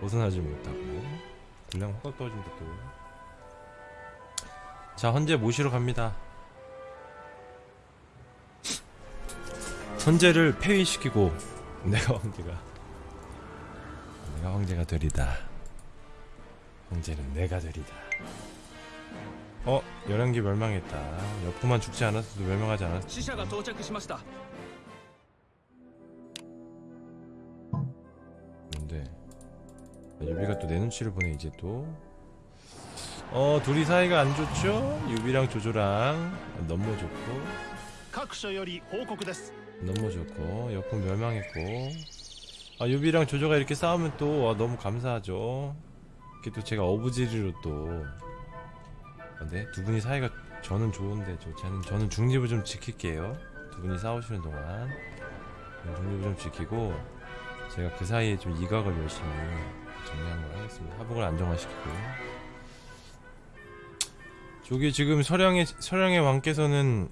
벗어나지 못하고. 분량 확 떨어진다 또자 헌재 모시러 갑니다. 헌재를 폐위시키고 내가 황제가 내가 황제가 되리다. 황제는 내가 되리다. 어? 열한기 멸망했다. 여포만 죽지 않았어도 멸망하지 않았어 시샤가 도착했습니다. 유비가 또 내 눈치를 보네 이제 또. 어, 둘이 사이가 안 좋죠? 유비랑 조조랑. 너무 좋고. 너무 좋고. 역풍 멸망했고. 아 유비랑 조조가 이렇게 싸우면 또 아, 너무 감사하죠. 이렇게 또 제가 어부지리로 또. 근데 두 분이 사이가 저는 좋은데 저, 저는, 저는 중립을 좀 지킬게요. 두 분이 싸우시는 동안. 중립을 좀 지키고 제가 그 사이에 좀 이각을 열심히 정리한 걸 하겠습니다. 하복을 안정화시키고. 저기 지금 서량의 서량의 왕께서는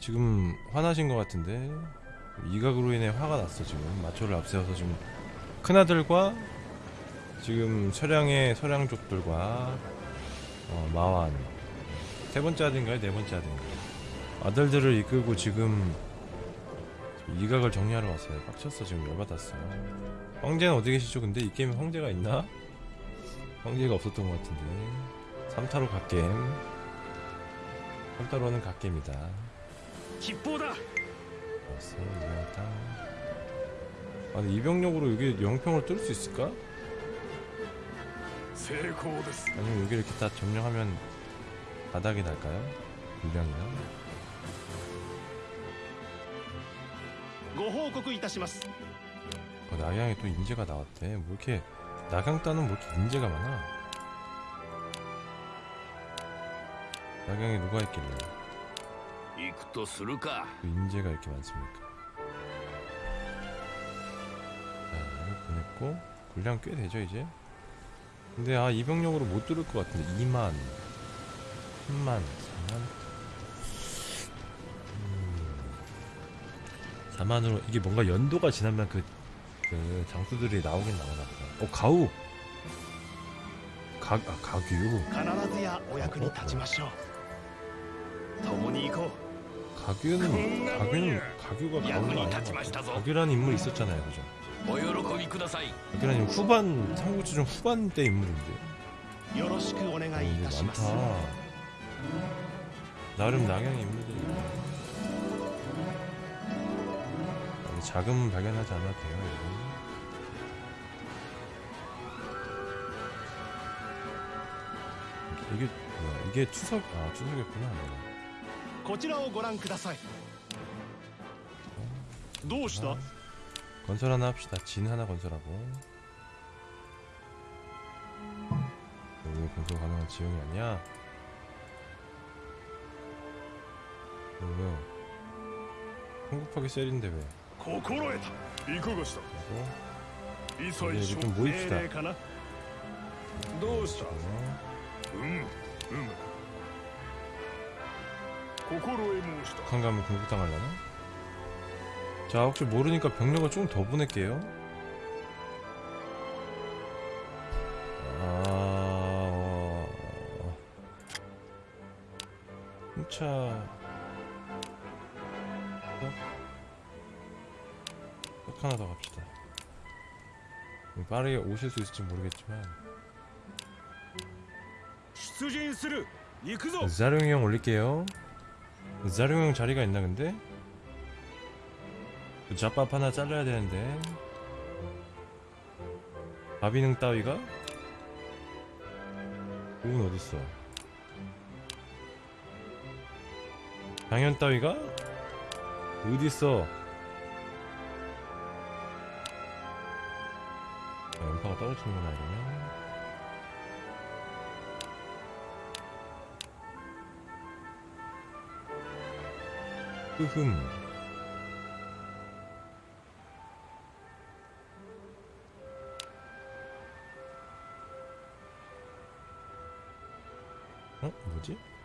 지금 화나신 것 같은데 이각으로 인해 화가 났어 지금. 마초를 앞세워서 지금 큰아들과 지금 서량의 서량족들과 어, 마완. 세 번째 아들인가요? 네 번째 아들인가요? 아들들을 이끌고 지금 이각을 정리하러 왔어요. 빡쳤어 지금 열받았어 황제는 어디 계시죠 근데 이 게임에 황제가 있나? 황제가 없었던 것 같은데 3타로 갓겜 3타로는 갓겜이다 吉報だ 왔어 이병타 아 근데 이병력으로 여기 영평을 뚫을 수 있을까? 成功です 아니면 여기 이렇게 다 점령하면 바닥이 날까요? 유량이나? ご報告いたします 어, 낙양에 또 인재가 나왔대. 뭐 이렇게 낙양 따는 뭐 이렇게 인재가 많아? 낙양에 누가 있길래 그 인재가 이렇게 많습니까? 자 이거 보냈고 분량 꽤 되죠 이제? 근데 아 이병력으로 못 들을 것 같은데. 2만. 3만 4만? 4만으로 음. 이게 뭔가 연도가 지나면 그 그 장수들이 나오긴 나오나 보다. 어 가우. 가, 아, 가규. 아, 뭐? 가규는 가규는 가규가 가우는 아니고 가규라는 인물 있었잖아요, 그죠? 가규라는 후반 삼국지전 후반 때 인물인데. 어, 많다. 나름 낙양 인물. 자금 발견하지 않아도 돼요 여러분 이게 뭐야 이게 추석 아 추석이었구나 네. こちらをご覧くださいどうした 아, 건설 하나 합시다 진 하나 건설하고 왜 건설 가능한 지형이 아니야? 왜, 왜? 성급하게 셀인데 왜? 고코로에다 이제 좀 모입시다. 북한가면 공격당하려나? 자 혹시 모르니까 병력을 조금 더 보낼게요. 아... 어. 차. 탑 하나 더 갑시다 빠르게 오실 수 있을지 모르겠지만 자룡이 형 올릴게요 자룡이 형 자리가 있나 근데? 그 잡밥 하나 잘라야 되는데 바비능 따위가? 우은 어딨어 당연 따위가? 어딨어 아, 떨어지는구나 이러면 흐흠 어? 뭐지?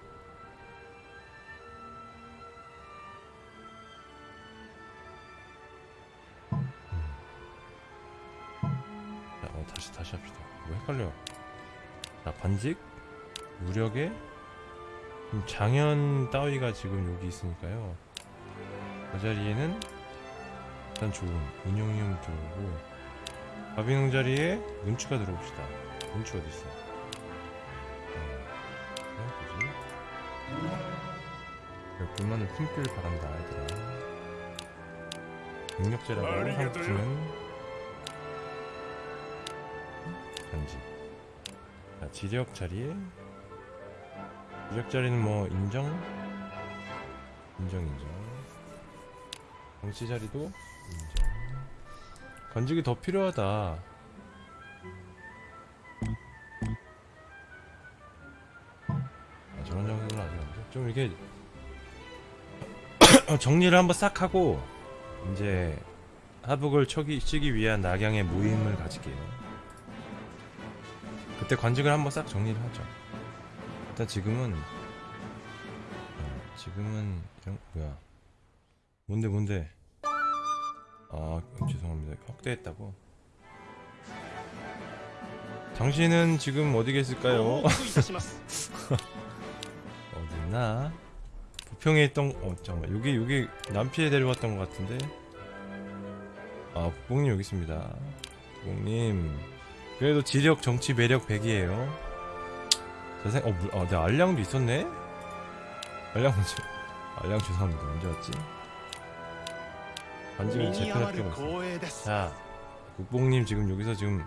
헷갈려. 자 관직 무력에 음, 장현 따위가 지금 여기 있으니까요. 그 자리에는 일단 좋은 운용이um 들어오고 바비농 자리에 문추가 들어옵시다. 문추 어디 있어? 어, 뭐지? 불만을 품길 바란다, 얘들아. 능력제라고 한국팀은 간지. 자, 지력 자리에 지력 자리는 뭐 인정, 인정 인정. 정치 자리도 인정. 건직이 더 필요하다. 아, 저런 정도는 아직 안 돼. 좀 이게 정리를 한번 싹 하고 이제 하북을 쳐기, 치기 위한 낙양의 모임을 가질게요. 그때 관직을 한번 싹 정리를 하죠. 일단 지금은 어, 지금은 이런 뭐야. 뭔데 뭔데. 아 죄송합니다. 확대했다고? 당신은 지금 어디 계실까요? 어, 어디나? 부평에 있던 어 잠깐만. 여기 여기 남피에 데려왔던 것 같은데. 아 국뽕님 여기 있습니다. 국뽕님. 그래도 지력, 정치, 매력 100이에요. 자생, 어, 물, 어, 네, 내 알량도 있었네? 알량 알량 죄송합니다. 언제 왔지? 반지를 재편할 필요가 자, 국뽕님 지금 여기서 지금,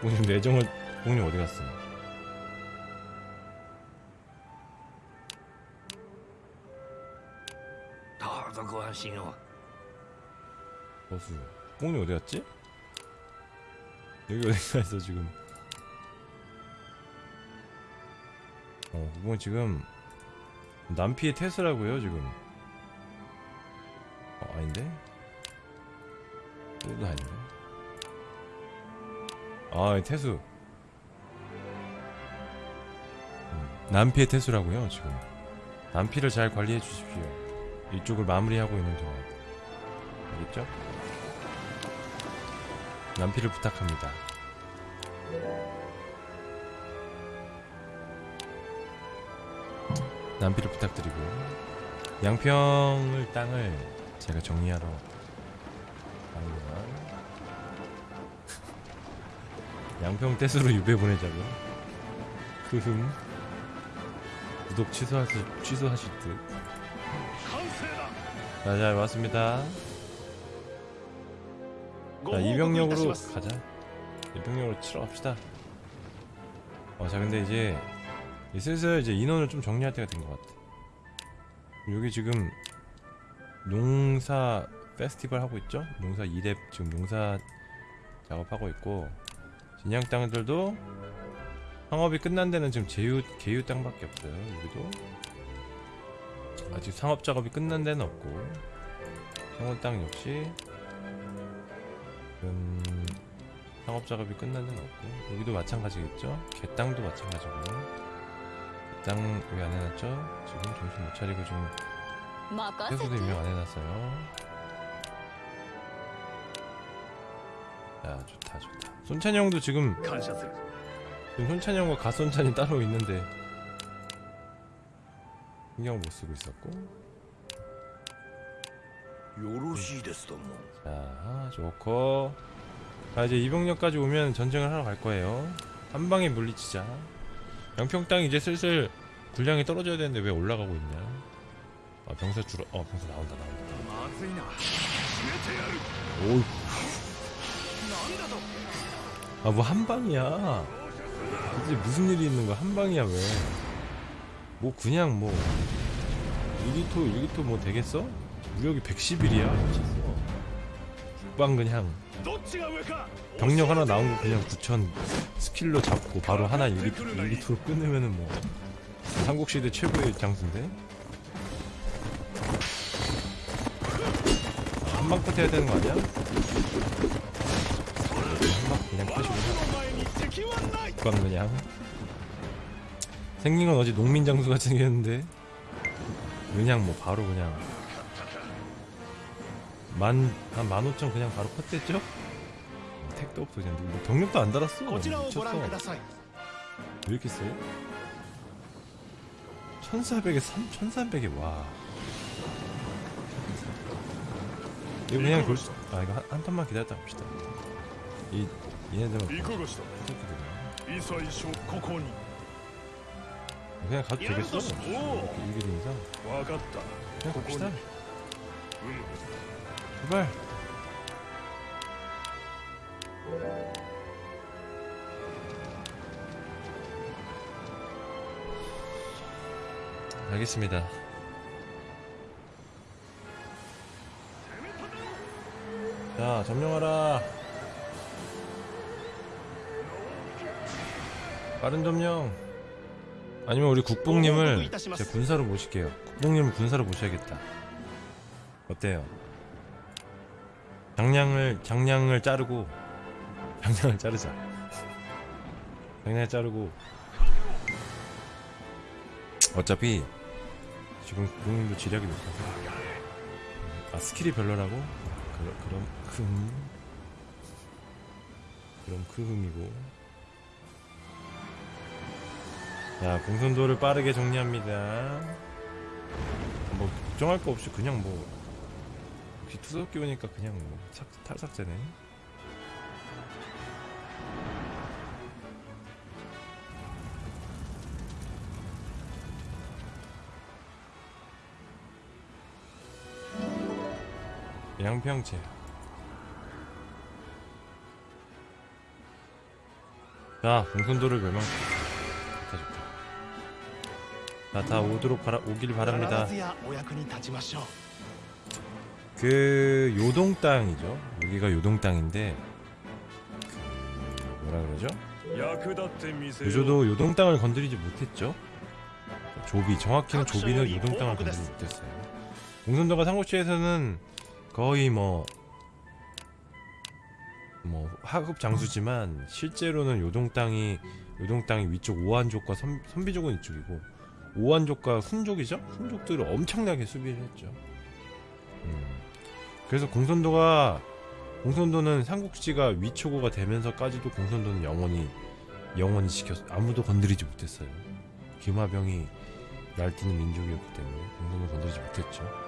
국뽕님 내정을, 국뽕님 어디 갔어? 다도 고수 국뽕님 어디 갔지? 여기 어디 가 있어 지금 어 그건 지금 남피의 테스라고요 지금 어 아닌데? 또도 아닌데? 아 태수 음, 남피의 태수라고요 지금 남피를 잘 관리해 주십시오 이쪽을 마무리하고 있는 동안 알겠죠? 연필을 부탁합니다. 남피를 부탁드리고 양평을 땅을 제가 정리하러 갑니다. 양평 떼수로 유배 보내자고. 그 흐흠 구독 취소하실, 취소하실 듯. 아, 잘 왔습니다. 자 이병력으로 가자. 이병력으로 치러 갑시다. 어자 근데 이제 슬슬 이제 인원을 좀 정리할 때가 된 것 같아. 여기 지금 농사 페스티벌 하고 있죠? 농사 2렙 지금 농사 작업하고 있고 진양 땅들도 상업이 끝난 데는 지금 제유, 개유 땅밖에 없어요 여기도. 아직 상업 작업이 끝난 데는 없고 상업 땅 역시 작업 작업이 끝나는 없고 여기도 마찬가지겠죠? 개땅도 마찬가지고. 개땅 왜 안 해놨죠? 지금 정신 못 차리고 좀 회수도 임명 안 해놨어요. 야 좋다 좋다. 손찬이 형도 지금 지금 손찬이 형과 갓손찬이 따로 있는데 신경 못 쓰고 있었고. 뭐. 자 좋고 자 이제 이병력까지 오면 전쟁을 하러 갈 거예요. 한방에 물리치자. 양평 땅 이제 슬슬 분량이 떨어져야 되는데 왜 올라가고 있냐? 아 병사 줄어 어 병사 나온다 나온다. 오아뭐 한 방이야. 이제 무슨 일이 있는 거야? 한방이야 왜 뭐 그냥 뭐 1기토 1기토 뭐 되겠어? 무력이 110일이야. 미쳤어. 국방 그냥. 병력 하나 나온 거 그냥 9천 스킬로 잡고 바로 하나 1, 2투로 끝내면은 뭐 삼국시대 최고의 장수인데 아, 한방 끝 해야 되는 거 아니야? 한방 그냥 끝이고 그건 그냥 생긴 건 어제 농민 장수가 생겼는데 그냥 뭐 바로 그냥 만, 한 15,000 그냥 바로 컷됐죠? 택도 없어 그냥 뭐 경력도 안 달았어. 미쳤어. 왜 이렇게 세? 1400에 3, 1300에 와. 이거 그냥 돌 수.. 아 이거 한, 한 턴만 기다렸다 합시다. 이.. 얘네들은 뭐 이거 그냥 가도 되겠어. 이게 되니까 그냥 갑시다. 제발. 알겠습니다. 자 점령하라. 빠른 점령. 아니면 우리 국뽕님을 제 군사로 모실게요. 국뽕님을 군사로 모셔야겠다. 어때요? 장량을 장량을 자르고 장량을 자르자. 장량을 자르고 어차피 지금 국민도 지력이 높아서 아 스킬이 별로라고? 그럼 그럼 큰 그럼 크흠이고 자 공선도를 빠르게 정리합니다. 뭐 걱정할 거 없이 그냥 뭐 역시 투석 끼우니까 그냥 뭐 삭, 탈삭제네. 양평채. 자 공손도를 멸망 나다. 오도록 바라, 오길 바랍니다. 그 요동 땅이죠. 여기가 요동 땅인데 그 뭐라 그러죠? 요조도 요동 땅을 건드리지 못했죠. 조비 정확히는 조비는 요동 땅을 건드리지 못했어요. 공손도가 삼국지에서는 거의 뭐뭐 하급 장수지만 실제로는 요동 땅이 요동 땅이 위쪽 오한족과 선, 선비족은 이쪽이고 오한족과 훈족이죠. 훈족들을 엄청나게 수비를 했죠. 음. 그래서 공선도가 공선도는 삼국지가 위초고가 되면서까지도 공선도는 영원히 영원히 지켰어. 아무도 건드리지 못했어요. 기마병이 날뛰는 민족이었기 때문에 공선도 건드리지 못했죠.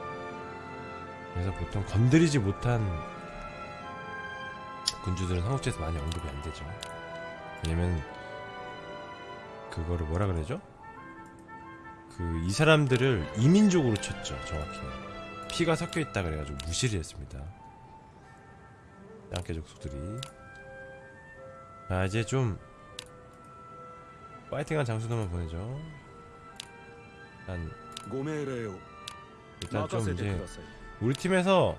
그래서 보통 건드리지 못한 군주들은 한국제에서 많이 언급이 안 되죠. 왜냐면 그거를 뭐라 그러죠? 그 이 사람들을 이민족으로 쳤죠, 정확히. 피가 섞여 있다 그래가지고 무시를 했습니다. 양계 족속들이. 아 이제 좀 파이팅한 장수들만 보내죠. 일단 일단 좀 이제 우리 팀에서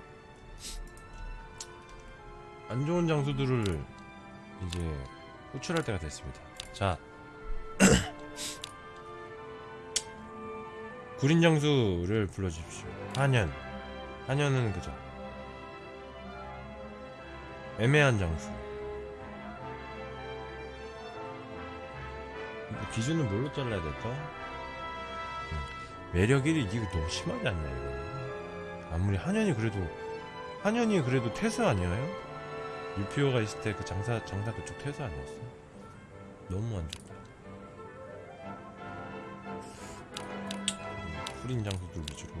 안 좋은 장수들을 이제 호출할 때가 됐습니다. 자, 구린 장수를 불러주십시오. 한현, 한현은 그죠? 애매한 장수. 이거 기준은 뭘로 잘라야 될까? 음, 매력 1위 이거 너무 심하지 않냐 이거. 아무리 한현이 그래도 한현이 그래도 퇴수 아니에요? 유피오가 있을 때 그 장사 장사 그쪽 퇴수 아니었어? 너무 안 좋다. 음, 후린 장수들 위주로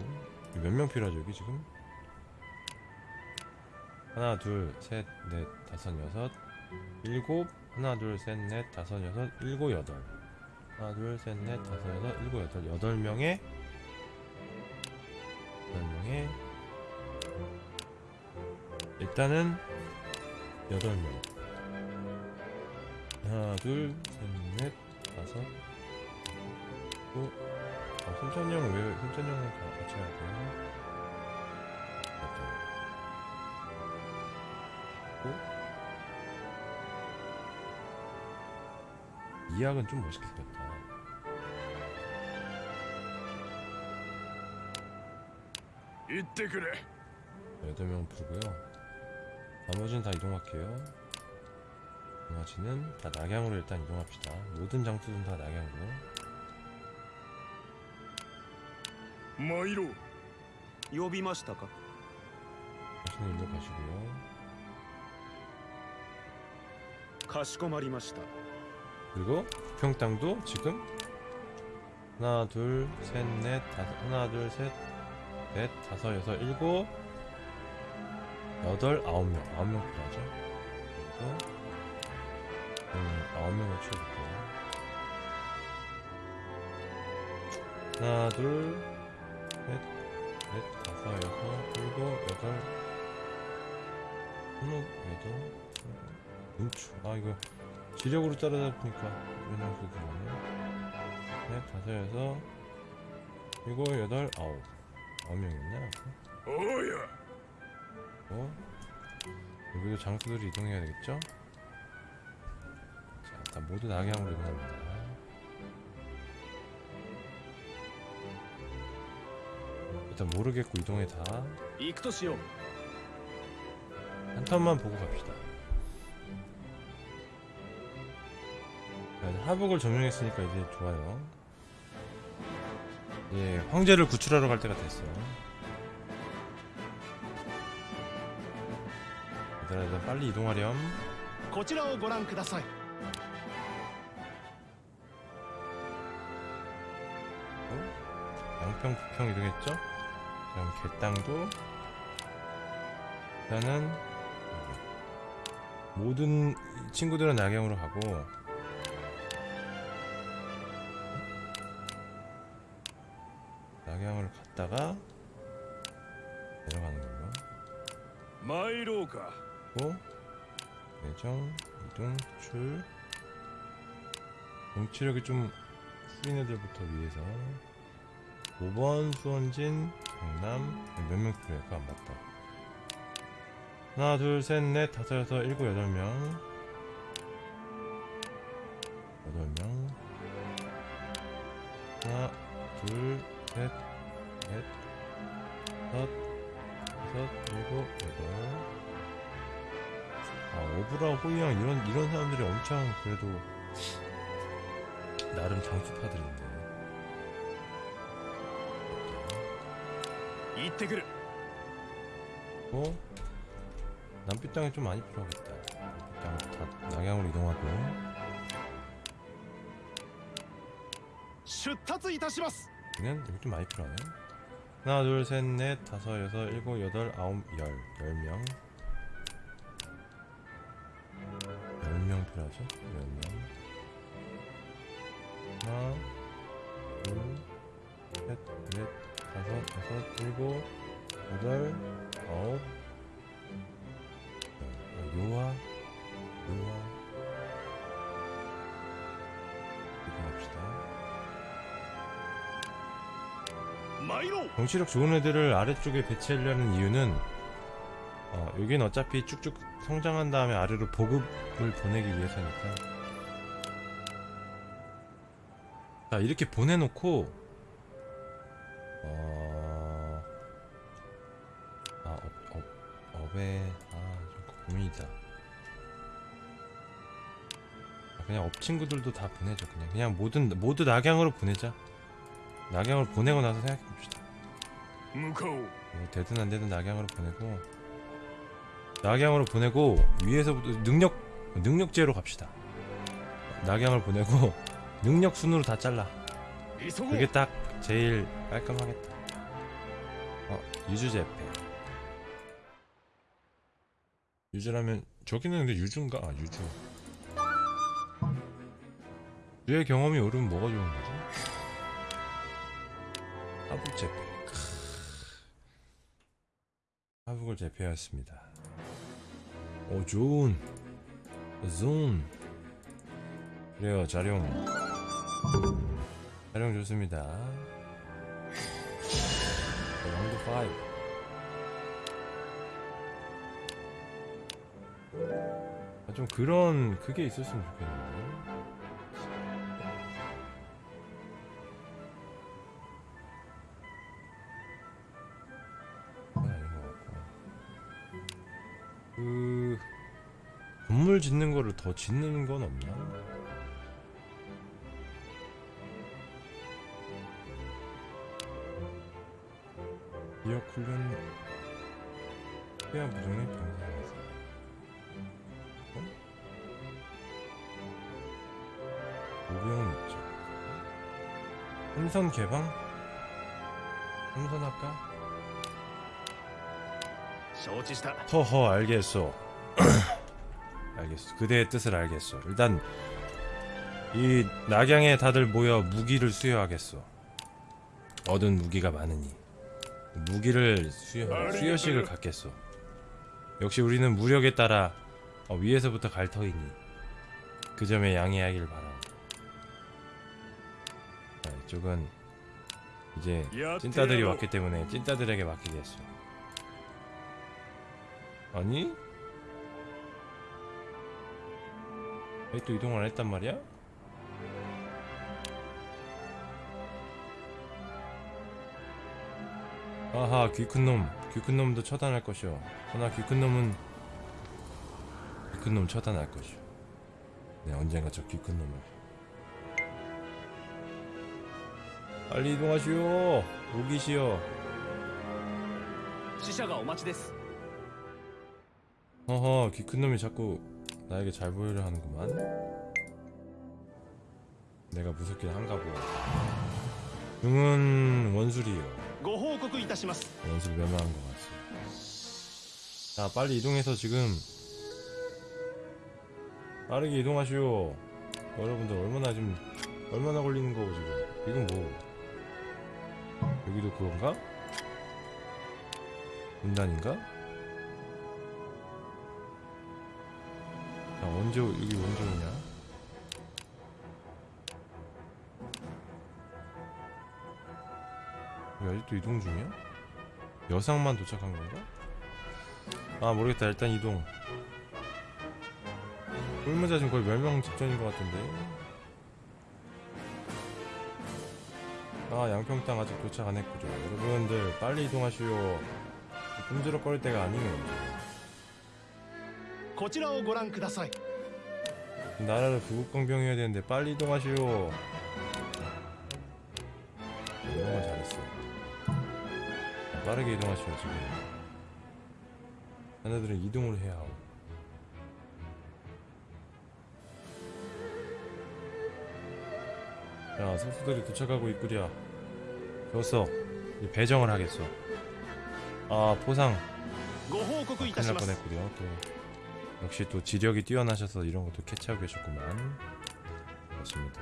몇 명 필요하죠 여기 지금? 하나 둘셋넷 다섯 여섯 일곱 하나 둘셋넷 다섯 여섯 일곱 여덟 하나 둘셋넷 다섯 여섯 일곱 여덟 여덟 명의 일단은 8명. 하나 둘셋넷 다섯. 또 아, 힘찬이 형왜 힘찬이 형을 같이 해야 돼? 이 약은 좀 멋있게 생겼다. 이때 그래. 8명 부르고요. 나머지는 다 이동할게요. 나머지는 다 낙양으로 일단 이동합시다. 모든 장수는 다 낙양으로. 마이로. 요비마시다가. 당신은 일로 가시고요. 가시고마리마시다. 그리고 평땅도 지금 하나 둘 셋 넷 다섯 하나 둘 셋 넷 다섯 여섯 일곱 여덟 아홉 명 아홉 명 필요하죠? 음 아홉 명을 채워볼게요. 하나 둘 셋 넷 다섯 여섯 일곱 여덟 스무 여덟 눈추 아 이거 지력으로 따라다 보니까 왜냐면 그거네. 넷 다섯 여섯 일곱 여덟 아홉. 아홉 명이었나? おう 되고. 여기도 장소들을 이동해야 되겠죠? 자 일단 모두 낙양으로 이동합니다. 일단 모르겠고 이동해다. 한 턴만 보고 갑시다. 하복을 점령했으니까 이제 좋아요. 예 황제를 구출하러 갈 때가 됐어요. 얘들아, 얘들아, 빨리 이동하렴. こちらをご覧ください 양평, 부평 이동했죠? 그럼 개땅도 일단은 여기. 모든 친구들은 낙양으로 가고 정치력이 좀 후린 애들부터 위해서 5번 수원진 경남 몇명 필요할까? 안 맞다. 하나 둘 셋 넷 다섯 여섯 일곱 여덟 명. 여덟 명. 하나 둘셋넷 다섯 여섯 일곱 여덟. 아 오브라 호이양 이런 이런 사람들이 엄청 그래도 나름 장수파들인데. 이태그르. 어? 남빛 땅이 좀 많이 필요하겠다. 남빛 다 낙양으로 이동하고. 슈타츠 이타시마스. 여기는 여기 좀 많이 필요하네. 하나, 둘, 셋, 넷, 다섯, 여섯, 일곱, 여덟, 아홉, 열, 열 명. 열 명 필요하죠? 열 명. 하나 둘셋넷 다섯 다섯 일곱 여덟 아홉. 요아 요아 이거 합시다. 정치력 좋은 애들을 아래쪽에 배치하려는 이유는 어, 여긴 어차피 쭉쭉 성장한 다음에 아래로 보급을 보내기 위해서니까. 자 이렇게 보내놓고 어... 아 업, 업, 업에 아좀 고민이다. 아, 그냥 업 친구들도 다 보내자 그냥. 그냥 모든 모두 낙양으로 보내자. 낙양으로 보내고 나서 생각해봅시다. 뭐 되든 안되든 낙양으로 보내고 낙양으로 보내고 위에서부터 능력 능력제로 갑시다. 낙양을 보내고 능력 순으로 다 잘라. 그게 딱 제일 깔끔하겠다. 어 유주제 패 유주라면 저기는 근데 유주인가? 아 유주 유의 경험이 오르면 뭐가 좋은 거지? 하북제패, 하북을 제패하였습니다. 오 좋은. 좋은. 그래요 자룡. 자룡 좋습니다. 왕도 5 아, 좀 그런 그게 있었으면 좋겠는데. 그 건물 짓는 거를 더 짓는 건 없나? 훈련 태아 부정의 병상에서 어? 오병 있죠. 삼선 개방? 삼선 할까? 허허 알겠소. 알겠소. 그대의 뜻을 알겠소. 일단 이 낙양에 다들 모여 무기를 수여하겠소. 얻은 무기가 많으니. 무기를 수여 수여식을 갖겠어. 역시 우리는 무력에 따라 어, 위에서부터 갈 터이니 그 점에 양해하길 바라. 자, 이쪽은 이제 찐따들이 왔기 때문에 찐따들에게 맡기겠어. 아니? 왜 또 이동을 안 했단 말이야? 아하 귀 큰 놈. 귀 큰 놈도 처단할 것이오. 그러나 귀 큰 놈은 귀 큰 놈 처단할 것이오. 네 언젠가 저 귀 큰 놈을 빨리 이동하시오. 오기시오. 시샤가 오마치데스. 어허 귀 큰 놈이 자꾸 나에게 잘 보이려 하는구만. 내가 무섭긴 한가 보아. 용은 원술이요. ご報告いたします 원술 멸망한 것 같소 자 빨리 이동해서 지금 빠르게 이동하시오 여러분들 얼마나 지금 얼마나 걸리는 거고 지금 이건 뭐 여기도 그건가? 분단인가? 자 원조 여기 원조냐? 왜 아직도 이동 중이야? 여상만 도착한 건가? 아 모르겠다 일단 이동 꿀무자 지금 거의 멸망 직전인 것 같은데 아 양평땅 아직 도착 안 했구죠 여러분들 빨리 이동하시오 꿈지럭거릴 때가 아니에요 こちらをご覧ください 나라를 부국공병해야 되는데 빨리 이동하시오 이동을 잘했어 빠르게 이동하셔야지 얘네들은 이동을 해야 하고. 자 선수들이 도착하고 있구려. 좋았어 이제 배정을 하겠소. 아 포상. 아, 큰일 날 뻔했구려 또. 역시 또 지력이 뛰어나셔서 이런 것도 캐치하고 계셨구만. 그렇습니다.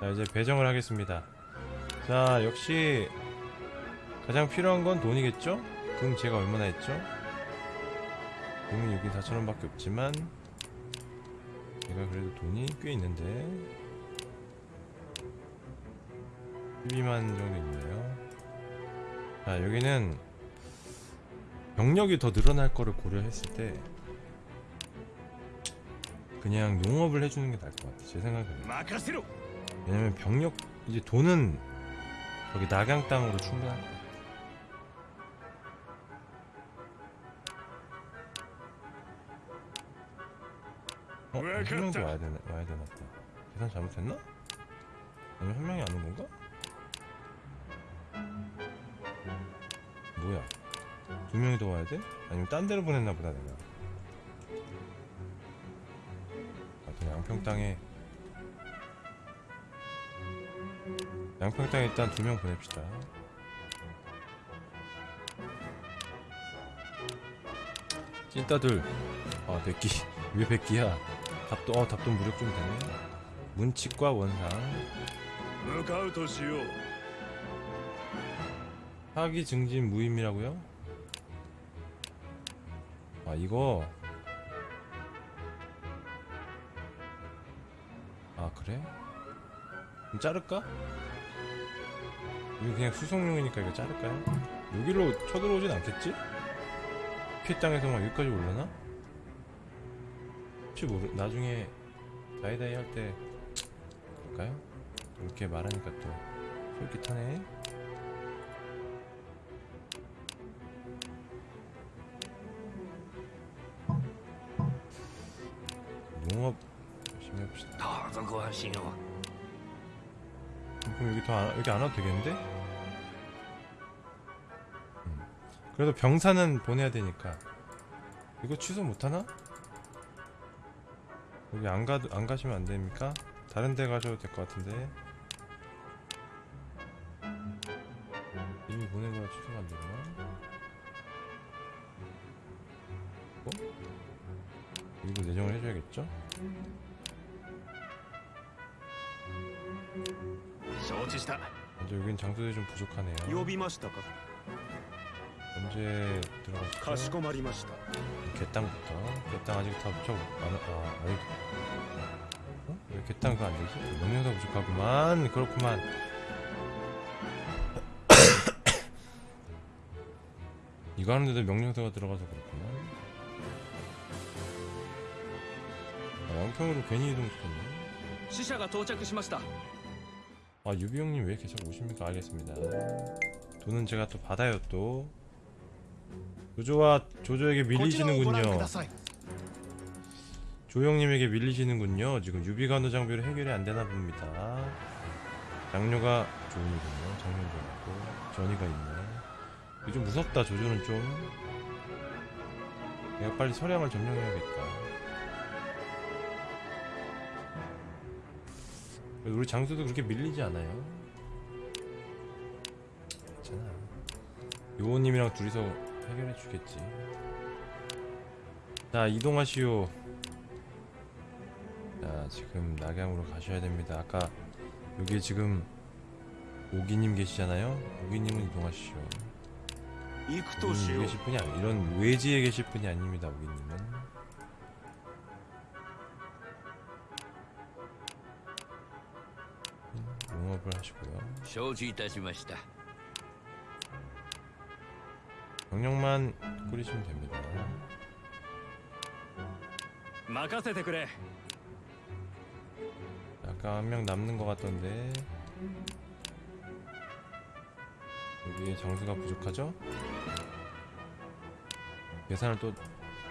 자 이제 배정을 하겠습니다. 자 역시 가장 필요한 건 돈이겠죠? 금 제가 얼마나 했죠? 금이 6인 4천원 밖에 없지만 제가 그래도 돈이 꽤 있는데 12만 정도 있네요 자 여기는 병력이 더 늘어날 거를 고려했을 때 그냥 용업을 해주는 게 나을 것 같아 제 생각에는 왜냐면 병력 이제 돈은 저기 낙양 땅으로 충분할 거야. 어? 왜한 명도? 와야 되나 와야 되나 보다. 계산 잘못했나? 아니면 한 명이 안 온 건가? 뭐야? 두 명이 더 와야 돼? 아니면 딴 데로 보냈나 보다 내가. 하여튼 양평 땅에 양평땅에 일단 두 명 보냅시다. 찐따들. 아 백기 왜 백기야? 답도 어 답도 무력 좀 되네. 문칙과 원상. 사기 증진 무임이라고요? 아 이거. 아 그래? 좀 자를까? 이거 그냥 수송용이니까 이거 자를까요? 여기로 쳐들어오진 않겠지? 피해 땅에서 막 여기까지 올라나? 혹시 모르.. 나중에 다이다이 할 때 그럴까요? 이렇게 말하니까 또 솔깃하네 농업 열심히 해봅시다 그럼 여기 더 안, 여기 안 와도 되겠는데? 그래도 병사는 보내야 되니까 이거 취소 못하나? 여기 안, 가, 안 가시면 안 됩니까? 다른 데 가셔도 될 것 같은데 이미 보낸 거라 취소가 안 되나? 어? 이거 내정을 해줘야겠죠? 먼저 여긴 장소들이 좀 부족하네요 이제 들어가시죠 개땅부터. 개땅 아직 다 붙여 안, 어, 아, 아직 어? 왜 개땅 그거 안되지? 명령사 부족하구만. 그렇구만. 이거 하는데도 명령사가 들어가서 그렇구만. 아, 왕평으로 괜히 이동시켰네. 시샤가 도착했습니다. 아 유비 형님 왜 이렇게 자꾸 오십니까? 알겠습니다. 돈은 제가 또 받아요 또. 조조와 조조에게 밀리시는군요. 조형님에게 밀리시는군요. 지금 유비간호 장비로 해결이 안되나 봅니다. 장료가 조은이군요. 장료도 있고 전이가 있네. 좀 무섭다 조조는 좀. 내가 빨리 서량을 점령해야겠다. 우리 장수도 그렇게 밀리지 않아요. 괜찮아. 요원님이랑 둘이서 해결해 주겠지. 자 이동하시오. 자 지금 낙양으로 가셔야 됩니다. 아까 여기 지금 오기님 계시잖아요. 오기님은 이동하시오. 行くと 오기님 しよう 계실 분이 아니 이런 외지에 계실 분이 아닙니다. 오기님은. 음, 농업을 하시고요. 承知いたしました 병력만 꾸리시면 됩니다. 약간 한 명 남는 것 같던데. 여기에 정수가 부족하죠? 계산을 또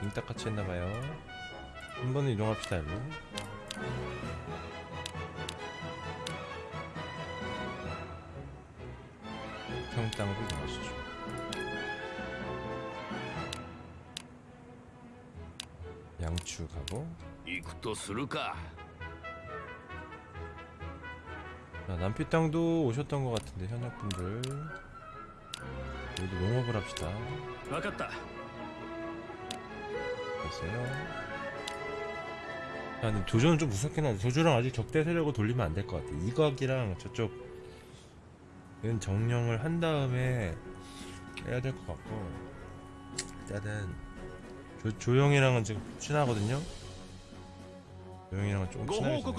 링딱같이 했나봐요. 한 번은 이동합시다 일로 평땅으로 이동하시죠. 양추 가고 行くとするか 자, 남피 땅도 오셨던 것 같은데 현역분들 여기도 농업을 합시다 分かった 됐어요 야 근데 조조는 좀 무섭긴 한데 조조랑 아직 적대 세력을 돌리면 안 될 것 같아 이각이랑 저쪽 은 정령을 한 다음에 해야 될 것 같고 일단은 조, 조용이랑은 지금 친하거든요? 조용이랑은 조금 친하게 지내고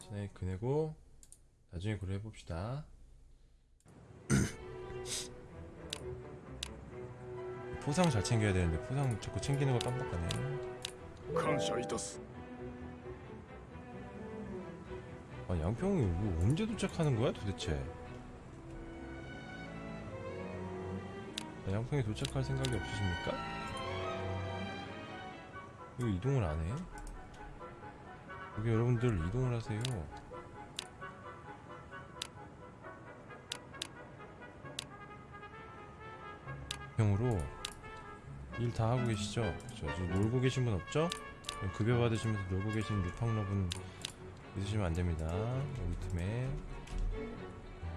친하게 그네고 나중에 고려해봅시다 포상 잘 챙겨야 되는데 포상 자꾸 챙기는 걸 깜빡하네 감사이다스 아 양평이 뭐 언제 도착하는 거야 도대체 양평에 도착할 생각이 없으십니까? 왜 이동을 안 해? 여기 여러분들 이동을 하세요 평으로 일 다 하고 계시죠? 저 지금 놀고 계신 분 없죠? 급여 받으시면서 놀고 계신 루팡러분 있으시면 안 됩니다. 우리 팀에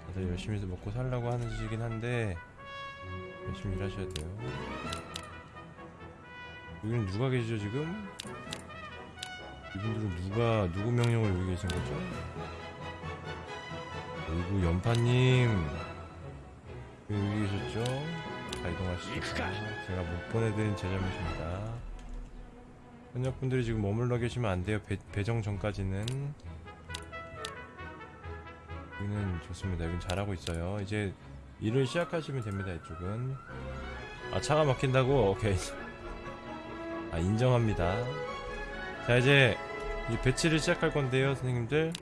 다들 열심히 해서 먹고 살라고 하는 짓이긴 한데 열심히 일하셔야 돼요. 여기는 누가 계시죠 지금? 이분들은 누가 누구 명령을 여기 계신 거죠? 어이구 연파님 왜 여기 계셨죠? 자 이동하시죠. 제가 못 보내드린 제 잘못입니다. 현역분들이 지금 머물러 계시면 안 돼요. 배, 배정 전까지는. 여기는 좋습니다. 여긴 잘하고 있어요. 이제 일을 시작하시면 됩니다. 이쪽은. 아 차가 막힌다고? 오케이. 아 인정합니다. 자 이제 이 배치를 시작할 건데요, 선생님들.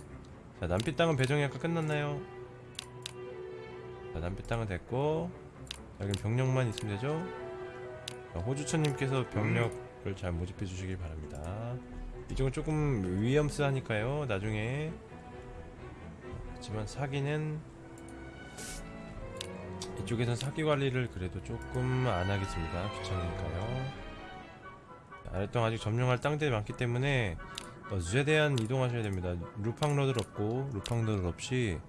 자 남피 땅은 배정이 아까 끝났나요? 자 남피 땅은 됐고 자, 여기 병력만 있으면 되죠? 자, 호주천님께서 병력을 잘 모집해 주시길 바랍니다. 이쪽은 조금 위험스하니까요. 나중에 그렇지만 사기는 이쪽에선 사기 관리를 그래도 조금 안 하겠습니다. 귀찮으니까요. 아래쪽 아직 점령할 땅들이 많기 때문에 어, 최대한 이동하셔야 됩니다. 루팡로드 없고 루팡로드 없이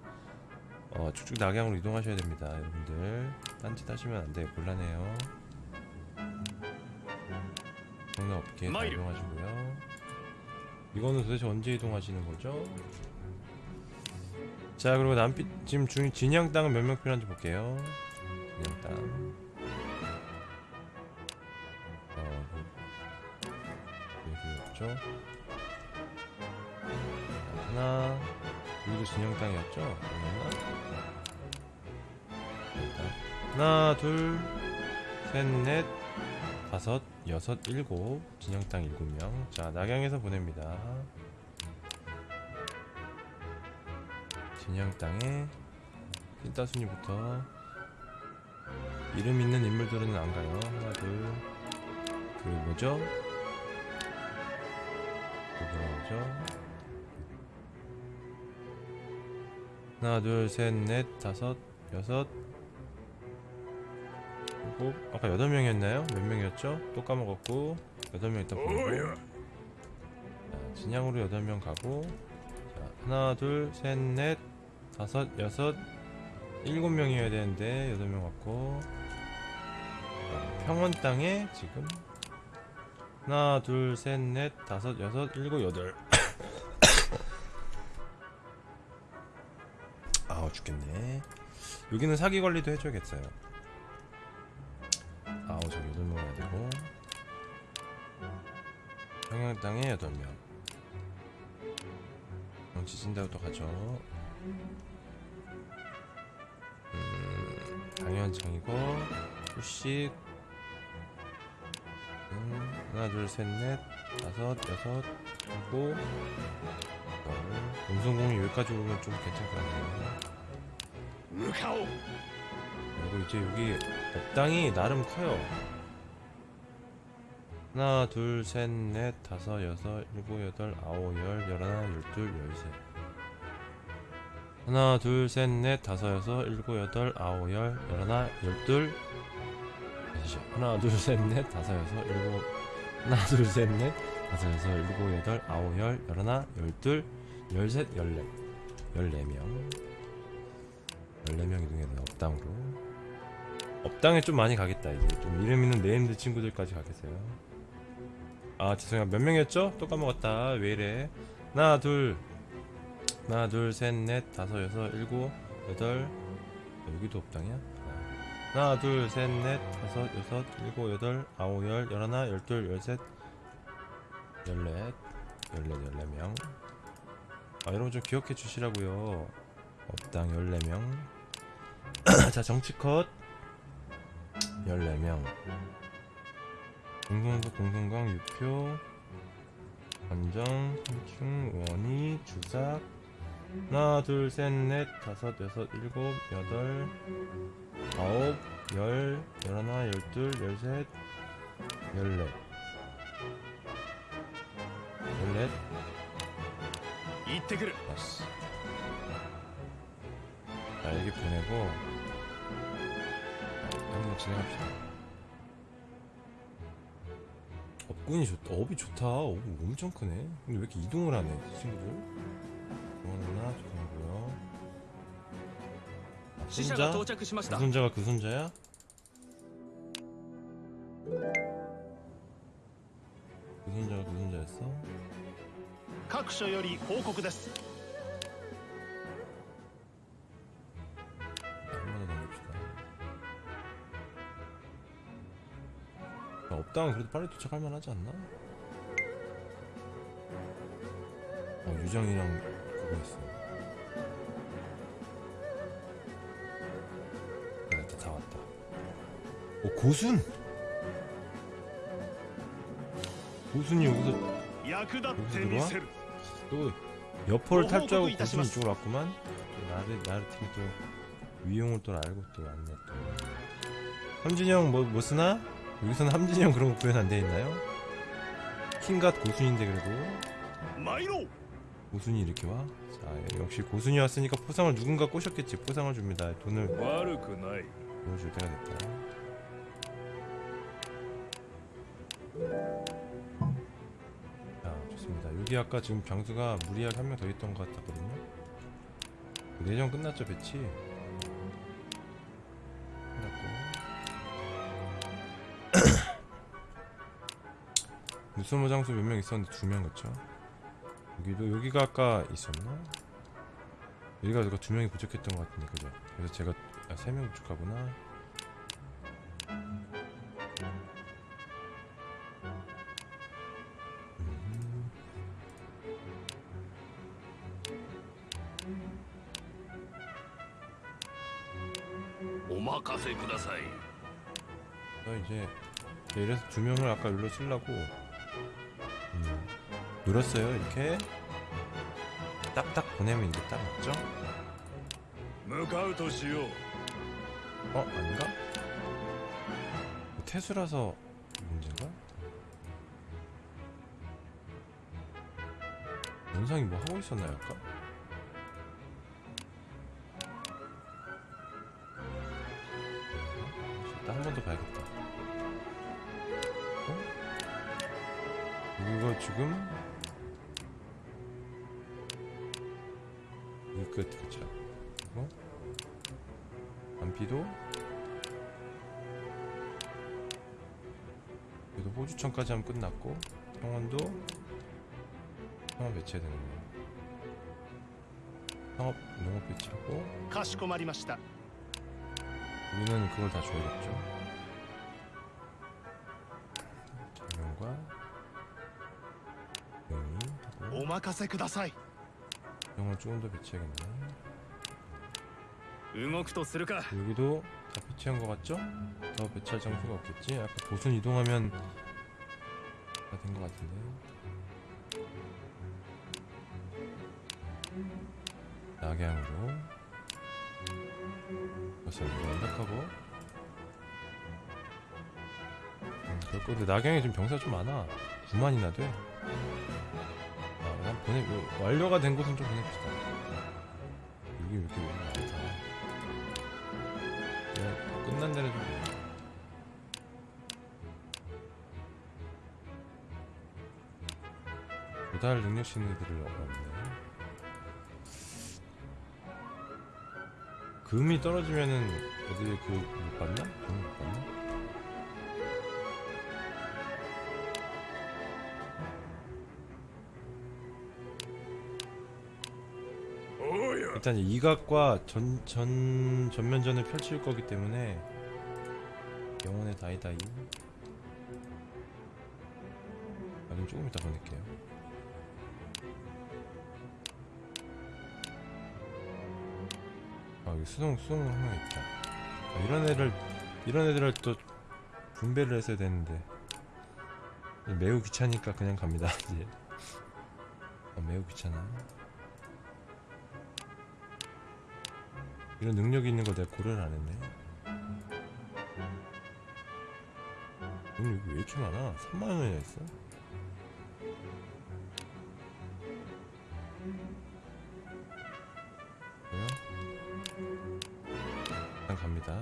어, 쭉쭉 낙양으로 이동하셔야 됩니다, 여러분들. 딴짓 하시면 안 돼요. 곤란해요. 장난 없게. 이동하시고요. 이거는 도대체 언제 이동하시는 거죠? 자, 그리고 남빛 지금 중 진양 땅은 몇 명 필요한지 볼게요. 진양 땅. 어, 여기 없죠? 자, 하나, 여기도 진영 땅이었죠? 하나, 둘, 셋, 넷, 다섯, 여섯, 일곱 진영 땅 일곱 명. 자, 낙양에서 보냅니다. 진영 땅에 찐따순이부터 이름 있는 인물들은 안 가요. 하나, 둘, 그 뭐죠? 그 뭐라죠? 하나, 둘, 셋, 넷, 다섯, 여섯, 일곱. 아까 여덟 명이었나요? 몇 명이었죠? 또 까먹었고 여덟 명 일단 보내고. 자, 진양으로 여덟 명 가고. 자, 하나, 둘, 셋, 넷, 다섯, 여섯, 일곱 명이어야 되는데 여덟 명 왔고. 자, 평원 땅에 지금 하나, 둘, 셋, 넷, 다섯, 여섯, 일곱, 여덟. 아우 죽겠네. 여기는 사기 관리도 해줘야겠어요. 아우 저기 여덟 명 해야 되고. 평양 땅에 여덟 명. 정치 진다고 또 가죠. 한장이고 휴식 하나 둘셋넷. 다섯 여섯 일곱. 음성공이 여기까지 오면 좀 괜찮을 것 같아요. 그리고 이제 여기 옥당이 나름 커요. 하나 둘셋넷. 다섯 여섯 일곱 여덟 아홉 열 열하나 열둘 열셋. 하나 둘 셋 넷 다섯 여섯 일곱 여덟 아홉 열 열하나 열둘. 하나 둘 셋 넷 다섯 여섯 일곱. 하나 둘 셋 넷 다섯 여섯 일곱 여덟 아홉 열 열하나 열둘. 열셋 열넷 열네 명. 열네 명 이동해서 업당으로. 업당에 좀 많이 가겠다 이제. 좀 이름 있는 named 친구들까지 가겠어요. 아 죄송해요. 몇 명이었죠? 또 까먹었다. 왜 이래? 하나 둘 하나 둘셋넷 다섯 여섯 일곱 여덟. 여기도 업당이야? 하나 둘셋넷 다섯 여섯 일곱 여덟 아홉 열 열하나 열둘 열셋 열넷 열넷 열네명. 아 여러분 좀 기억해 주시라고요. 업당 14명. 자 정치컷. 14명. 공성도 공성강 유표 관정 삼충 원희 주삭 하나 둘 셋 넷 다섯 여섯 일곱 여덟 아홉 열 열하나 열둘 열셋 열넷. 열넷. 이때그를 나이스. 아, 날개 보내고 한번 진행합시다. 업군이 좋다 업이 좋다. 업 엄청 크네. 근데 왜 이렇게 이동을 하네 친구들? 손자? 到着しまし 그 た 손자가 그 손자야? 그 손자가 그 손자였어? 各所より報告です 한 번 더 넘깁시다. 야, 업당은 그래도 빨리 도착할 만하지 않나? 어, 유정이랑 그거 있어. 고순. 고순이 여기서 여기서 들어와? 또 여포를 탈주하고 고순 이쪽으로 왔구만. 또 나를 나를 팀이 또 위용을 또 알고 또 왔네 또. 함진이 형뭐 뭐 쓰나? 여기서는 함진이 형 그런 거 구현 안 돼 있나요? 킹갓 고순인데 그래도. 고순이 이렇게 와? 자 예, 역시 고순이 왔으니까 포상을 누군가 꼬셨겠지. 포상을 줍니다. 돈을 그 보여줄 때가 됐다. 여기 아까 지금 병수가 무리하게 한 명 더 있던 것 같았거든요. 내전 끝났죠 배치. 끝났고. 뉴스모 장수 몇 명 있었는데 두 명 그쵸? 여기도 여기가 아까 있었나? 여기가 누가 두 명이 부족했던 것 같은데 그죠? 그래서 제가 아, 세명 부족하구나 오마카세 구다사이 나 이제 네, 이래서 두 명을 아까 눌러 쓰려고 음, 누렸어요 이렇게 딱딱 보내면 이게 딱 맞죠? 어? 아닌가? 태수라서 문제가? 연상이 뭐 하고 있었나요 아까? 지금 끝 그쵸 그리고 안피도 그래도 호주천까지 하면 끝났고 평원도 평원 배치해야 되는 거야 상업 농업 배치하고 우리는 그걸 다 줘야겠죠. 任せください 영을 조금 더 배치해야겠네 動くとするか 여기도 다 배치한 거 같죠? 더 배치할 장소가 없겠지? 아까 도순 이동하면 다 된 거 같은데 낙양으로 벌써 이거 완벽하고 음, 그럴 건데 낙양에 지금 병사가 좀 많아 9만이나 돼 아, 그냥 보내 이거 완료가 된 곳은 좀 보냅시다 여기 왜 이렇게 네, 끝난 데는 좀. 도달 능력 신들을 얻었네. 금이 떨어지면은 어디에 그못 받나? 금못 받나? 일단 이 이각과 전, 전, 전면전을 펼칠 거기 때문에 영혼의 다이다이. 아니 조금 이따 보낼게요. 아 여기 수동 수동 한명 있다. 아, 이런 애를 이런 애들을 또 분배를 했어야 되는데. 매우 귀찮으니까 그냥 갑니다 이제. 아, 매우 귀찮아 이런 능력이 있는 거 내가 고려를 안 했네. 오늘 여기 왜 이렇게 많아? 3만 원이나 있어? 뭐야? 일단 갑니다.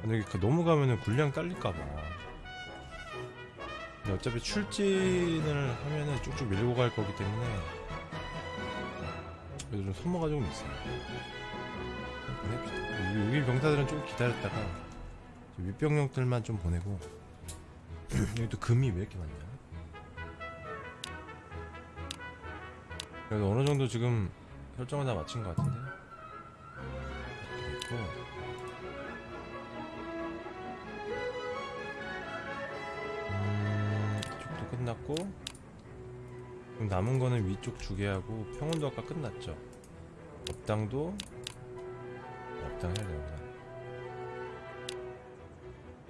근데 여기 너무 가면은 군량 딸릴까봐. 근데 어차피 출진을 하면은 쭉쭉 밀고 갈 거기 때문에 그래도 좀 소모가 조금 있어요. 보냅시다. 여기, 병사들은 좀 기다렸다가 저 윗병력들만 좀 보내고 여기 또 금이 왜 이렇게 많냐? 그래도 어느 정도 지금 설정을 다 마친 것 같은데 이렇게 됐고 음, 끝났고 남은 거는 위쪽 주게하고 평원도 아까 끝났죠 업당도 업당 해야 되는구나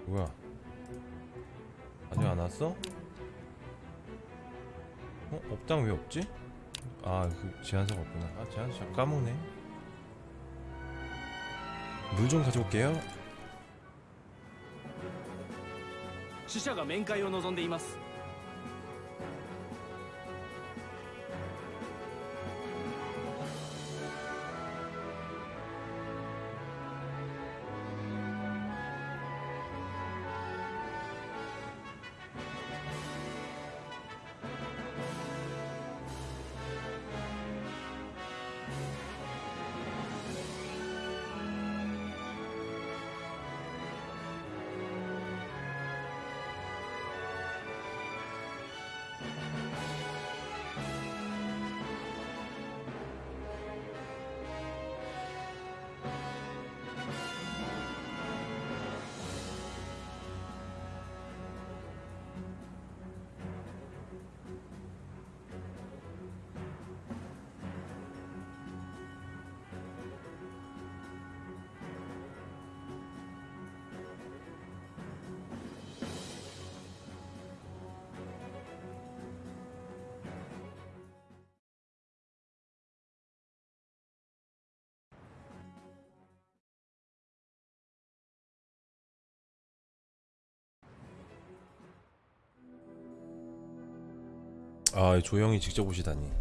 뭐야 아직 안 왔어? 어? 업당 왜 없지? 아 그 제한사가 없구나 아 제한사 자꾸 까먹네 물 좀 가져올게요 死者が面会を望んでいます 아 조영이 직접 오시다니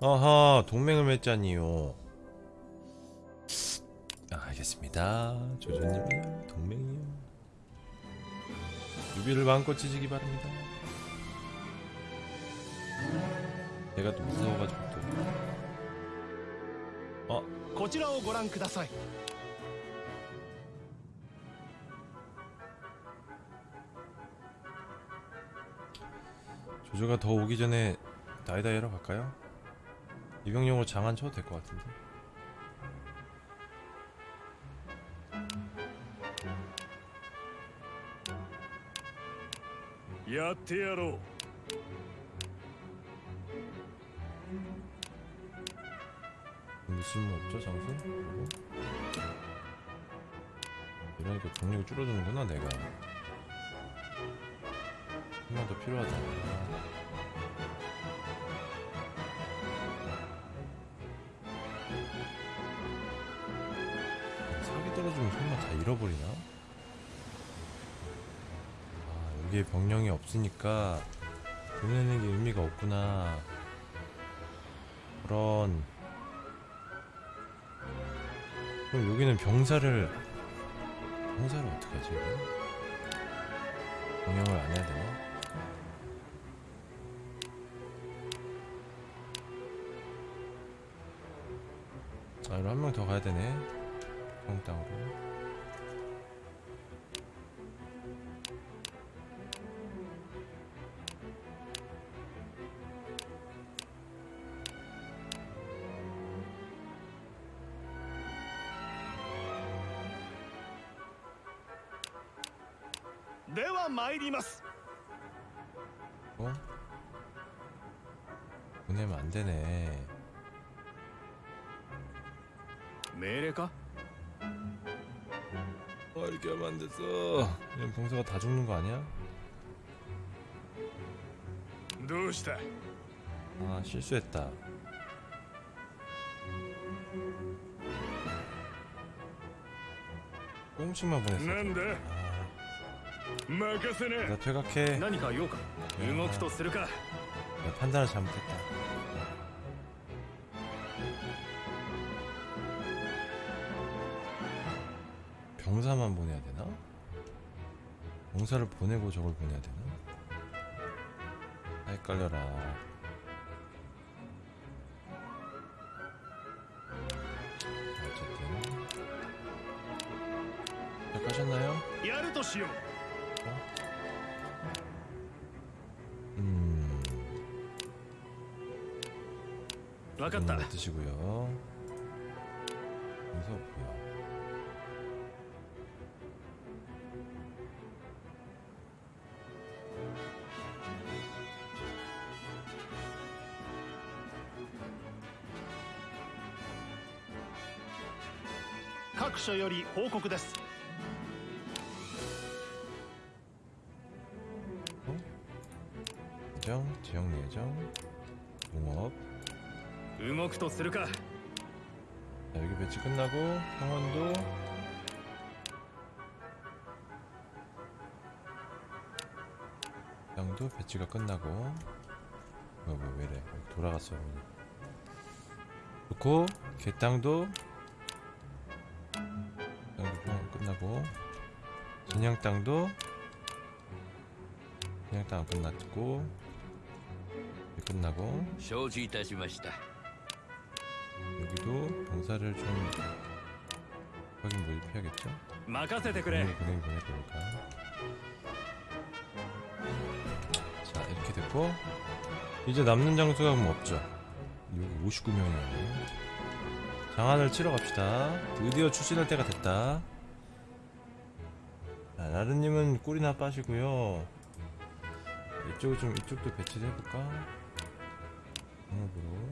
아하 동맹을 맺자니요 아, 알겠습니다 조조님이요 동맹이요 유비를 마음껏 찢으기 바랍니다 내가 또 무서워가지고 또 어? こちらをご覧ください 조조가 더 오기 전에 나이다이로 갈까요? 이병용으로 장안 쳐도 될 것 같은데 야테야로 무슨 뭐 없죠 장수? 이러니까 동력이 줄어드는구나 내가 한번더 필요하다 사기 떨어지면 설마 다 잃어버리나? 아 여기에 병력이 없으니까 보내는 게 의미가 없구나 그런 그럼 여기는 병사를 병사를 어떻게 하지? 이거? 병영을 안 해야 되나? 한 명 더 가야 되네. 형 땅으로「 命令か 아 이렇게 하면 안 됐어 이런 병사가 다 죽는 거 아니야? どうした 아 실수했다 조금씩만 보냈어 なんだ 아, 任せな 나 퇴각해 何か用か動くとするか 내가 판단을 잘못했다 멍사만 보내야 되나? 멍사를 보내고 저걸 보내야 되나? 아, 헷갈려라 어쨌든 잘 가셨나요? 어? 음, 음 드시고요 報告です」 예정, 지역 예정, 농업. 動くとするか 자, 여기 배치 끝나고 강원도. 양도 배치가 끝나고. 뭐야 뭐야 왜래? 여기 돌아갔어. 오늘. 좋고 개땅도. 땅도 그냥 땅도 그냥 땅 끝났고 끝나고 여기도 봉사를 좀 확인 뭐 모집해야겠죠? 보내보내보니까. 자 이렇게 됐고 이제 남는 장소가 뭐 없죠. 여기 59명이에요 장안을 치러 갑시다. 드디어 출신할 때가 됐다. 자, 나르님은 꿀이나 빠시고요. 이쪽을 좀 이쪽도 배치를 해볼까? 공업으로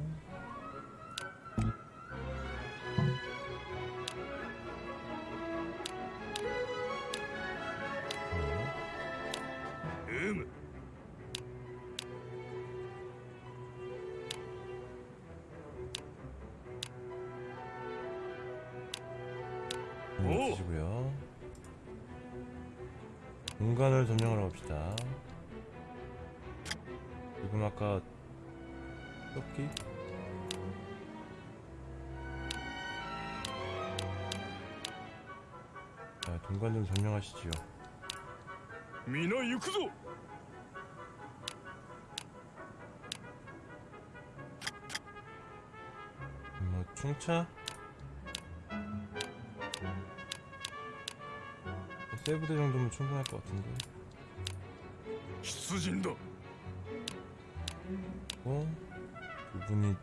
차 세부대 정도면 충분할 것 같은데 수진도. 어? 이분이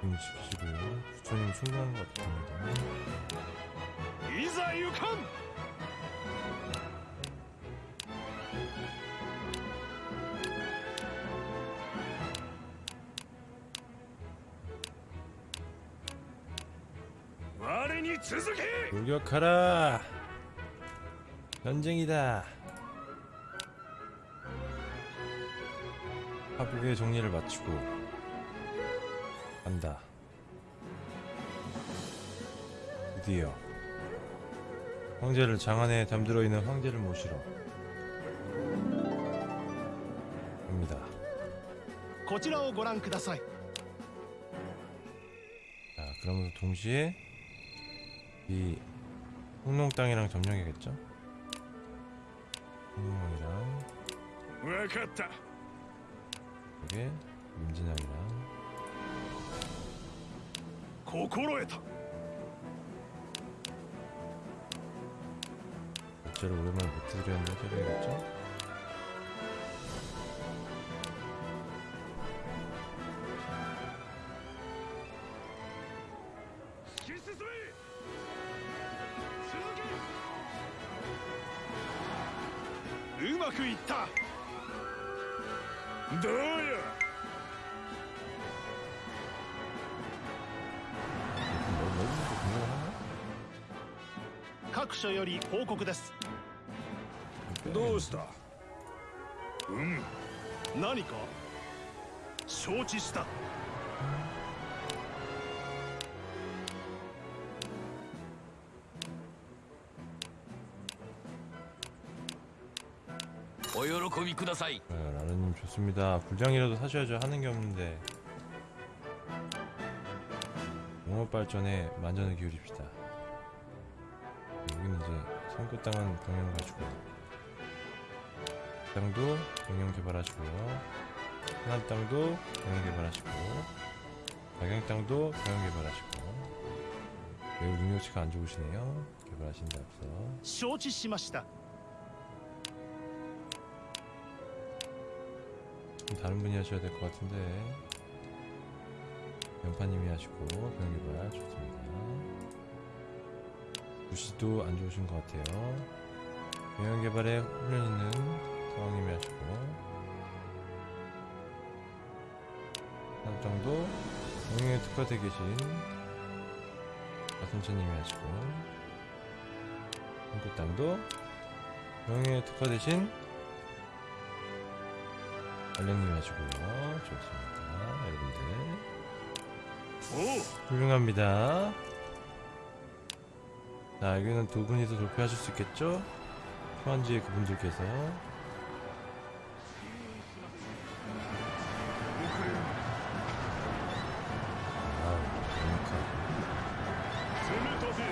그분이 지키시고요. 부처님 충분한 것 같습니다 이사 유칸! 돌격하라! 전쟁이다! 하복의 정리를 마치고 간다. 드디어 황제를 장안에 잠들어 있는 황제를 모시러 갑니다. こちらをご覧ください 자, 그러면서 동시에 이 홍농 땅이랑 점령해야겠죠? 홍농이랑 이게 임진왕이랑 고코로에다 어째로 오랜만에 못 들였나 해야겠죠? より報告ですどうしたうん何か承知したお喜びください 아, 라르님 좋습니다. 불량이라도 사셔야죠. 하는 게 없는데. 농업 발전에 만전을 기울입시다. 여기는 이제 선구 땅은 병영 가지고 땅도 병영 개발하시고요. 하남 땅도 병영 개발하시고 가경 땅도 병영 개발하시고 매우 능력치가 안 좋으시네요. 개발하신다 앞서. 承知しました 좀 다른 분이 하셔야 될 것 같은데 연파님이 하시고 병개발 좋습니다 부시도 안 좋으신 것 같아요 병개발에 훈련 있는 상황님이 하시고 한 정도 병영에 특화되어 계신 마순천님이 하시고 한국 땅도 병영에 특화되신 알령님 하시고요. 좋습니다. 여러분들. 훌륭합니다. 자, 여기는 두 분이서 돌파하실 수 있겠죠? 후한지의 그분들께서. 아우, 정확하고. 攻めたぜ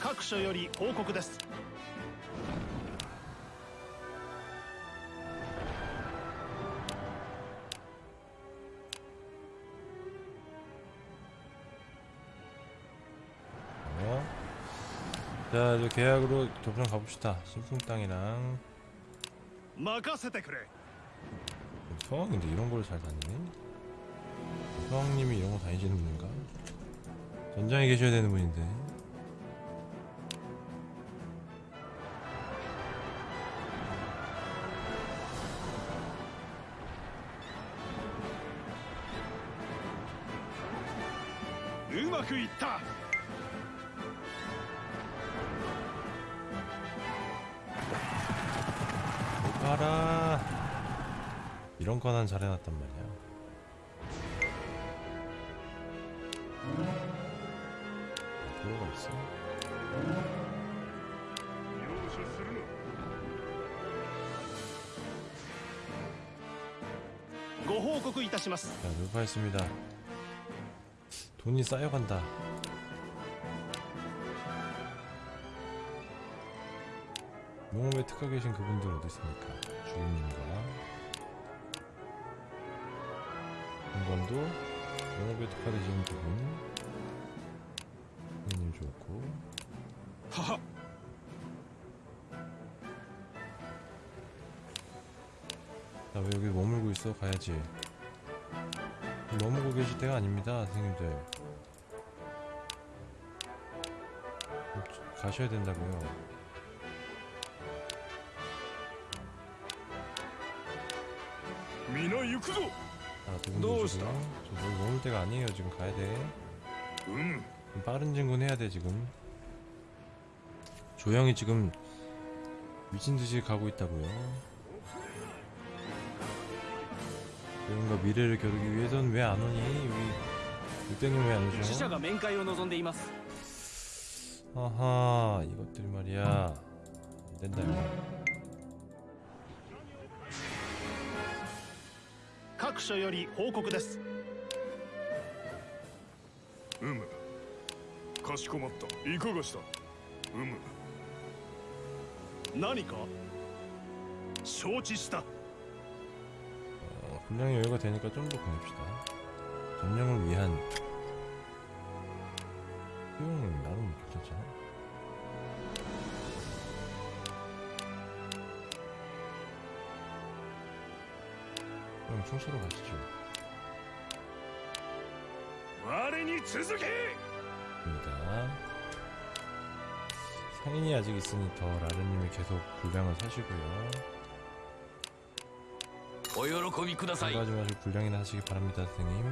各所より報告です 이제 계약으로 교부랑 가봅시다. 신풍 땅이랑. 성황인데 이런 걸 잘 다니네. 성황님이 이런 거 다니시는 분인가? 전장에 계셔야 되는 분인데. 음악 있다. 가라. 이런 거 난 잘해놨단 말이야. 도로가 있어? 자, 루파했습니다. 돈이 쌓여간다. 농업에 특화 계신 그분들 어디 있습니까? 주인님과 공관도 농업에 특화되신 그분. 주인님 좋고. はは나왜 여기 머물고 있어? 가야지. 머물고 계실 때가 아닙니다 선생님들. 가셔야 된다고요 皆行くぞ 아, 두 분 너 모시고요 저 여기 머물 때가 아니에요 지금 가야 돼 うむ 좀 빠른 진군 해야 돼 지금 조영이 지금 미친듯이 가고 있다고요 조영과 미래를 겨루기 위해선 왜 안 오니? 우리 육대님 왜 안 死者 오셔? が面会を望んでいます 아하 이것들 말이야 안 된다 이거 所より報告ですうむかしこまったいかがしたうむ何か承知した 어, 분량이 여유가 되니까 좀 더 보냅시다 점령을 위한 수용은 나름 괜찮잖아 그럼 청소로 가시죠. 와레니 주석입니다. 상인이 아직 있으니 더 라르님이 계속 불량을 사시고요. 오요로코미 쿠다사이. 하지 불량이나 하시기 바랍니다, 선생님.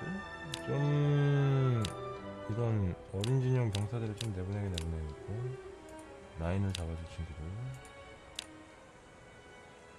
어? 좀 이런 어린진영 병사들을 좀 내보내게 내보내고 라인을 잡아줄 친구들.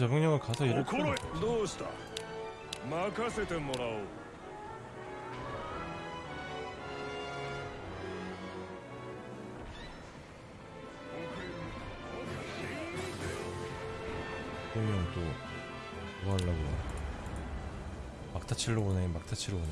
자병령을 가서 이럴 거야. 그러면 또뭐 하려고? 막타치로 오네 막타치로 오네.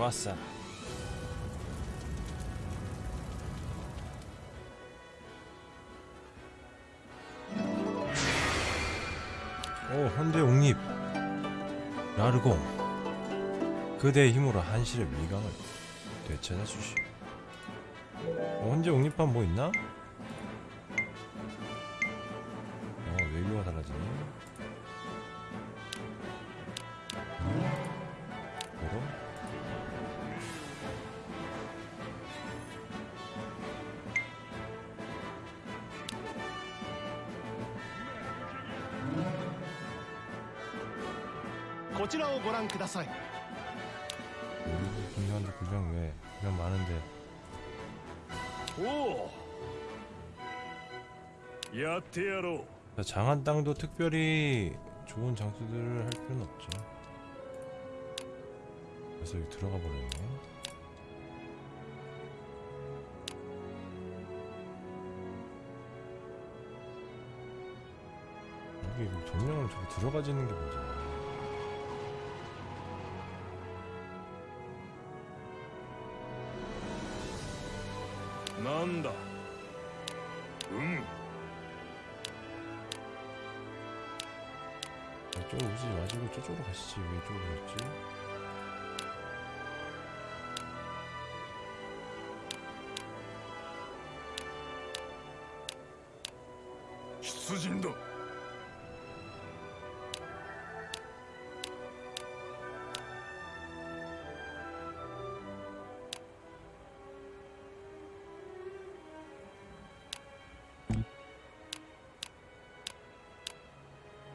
좋았어. 오, 현대 옥립. 라르공. 그대의 힘으로 한실의 미강을 되찾아 주시오. 어, 현재 옥립판 뭐 있나? 장한 땅도 특별히 좋은 장수들을 할 필요는 없죠. 그래서 여기 들어가 버렸네. 여기 뭐 점령을 저기 들어가지는 게 문제야. なん 저쪽으로 가시지. 왜 이쪽으로 갔지? 出陣だ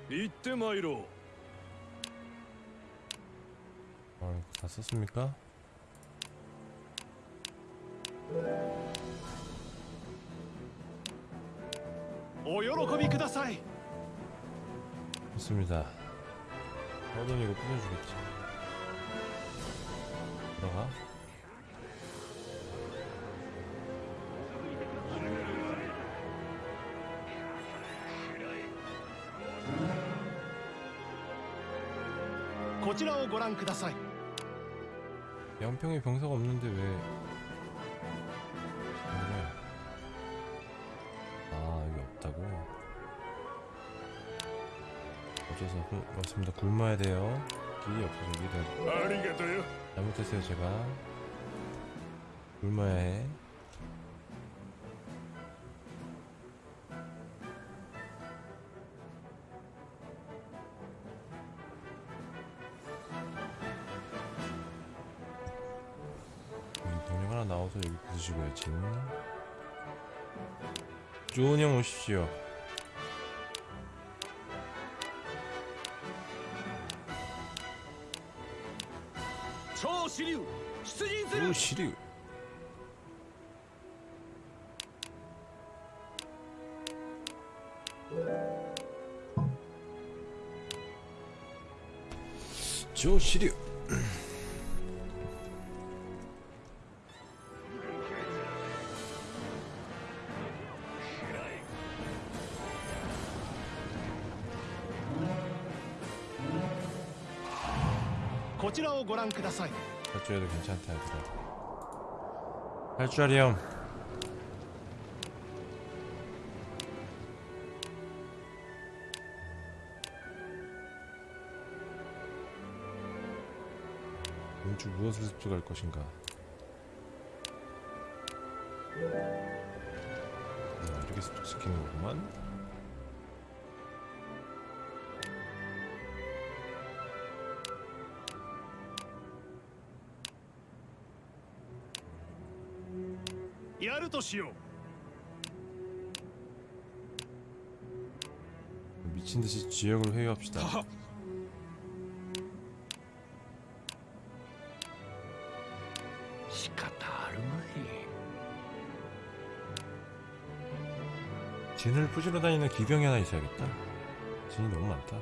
行ってまいろう 있었습니 까? 오요로코비 쿠다사 이. 좋습니 다. 어둠 이거 뿌려주겠 지. 들어 가. 고지라오 고랑 쿠다사 이. 반평에 병사가 없는데 왜? 아, 어쩌서 맞습니다. 굶어야 돼요. 길이 없어서 여기다 잘못했어요 제가. 굶어야 해. 해주셔야지 좋은 형 오십시오 조시류 조시류 할줄에도 괜찮다 얘들아. 할줄알이 형 음주 무엇을 습득할 것인가? 하시오. 미친 듯이 지역을 회유합시다. 진을 푸시러 다니는 기병이 하나 있어야겠다. 진이 너무 많다.